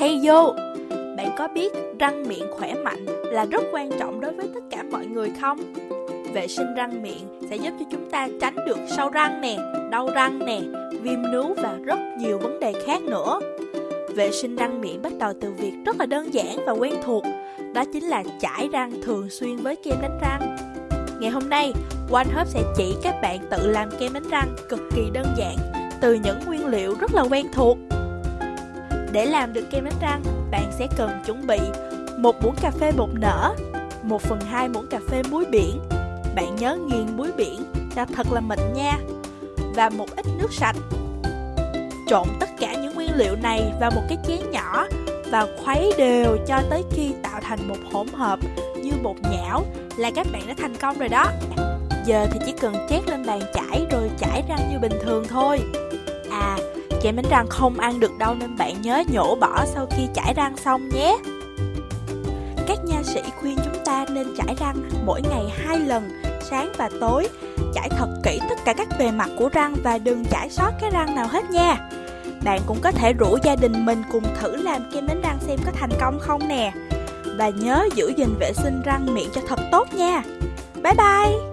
hay vô, Bạn có biết răng miệng khỏe mạnh là rất quan trọng đối với tất cả mọi người không? Vệ sinh răng miệng sẽ giúp cho chúng ta tránh được sâu răng nè, đau răng nè, viêm nướu và rất nhiều vấn đề khác nữa. Vệ sinh răng miệng bắt đầu từ việc rất là đơn giản và quen thuộc, đó chính là chải răng thường xuyên với kem đánh răng. Ngày hôm nay, OneHub sẽ chỉ các bạn tự làm kem đánh răng cực kỳ đơn giản từ những nguyên liệu rất là quen thuộc. Để làm được kem đánh răng, bạn sẽ cần chuẩn bị một muỗng cà phê bột nở, 1 phần 2 muỗng cà phê muối biển. Bạn nhớ nghiền muối biển cho thật là mịn nha. Và một ít nước sạch. Trộn tất cả những nguyên liệu này vào một cái chén nhỏ và khuấy đều cho tới khi tạo thành một hỗn hợp như bột nhão là các bạn đã thành công rồi đó. Giờ thì chỉ cần chét lên bàn chải rồi chải răng như bình thường thôi. À, kem đánh răng không ăn được đâu nên bạn nhớ nhổ bỏ sau khi chải răng xong nhé. Các nha sĩ khuyên chúng ta nên chải răng mỗi ngày hai lần, sáng và tối. Chải thật kỹ tất cả các bề mặt của răng và đừng chải sót cái răng nào hết nha. Bạn cũng có thể rủ gia đình mình cùng thử làm kem đánh răng xem có thành công không nè. Và nhớ giữ gìn vệ sinh răng miệng cho thật tốt nha. Bye bye!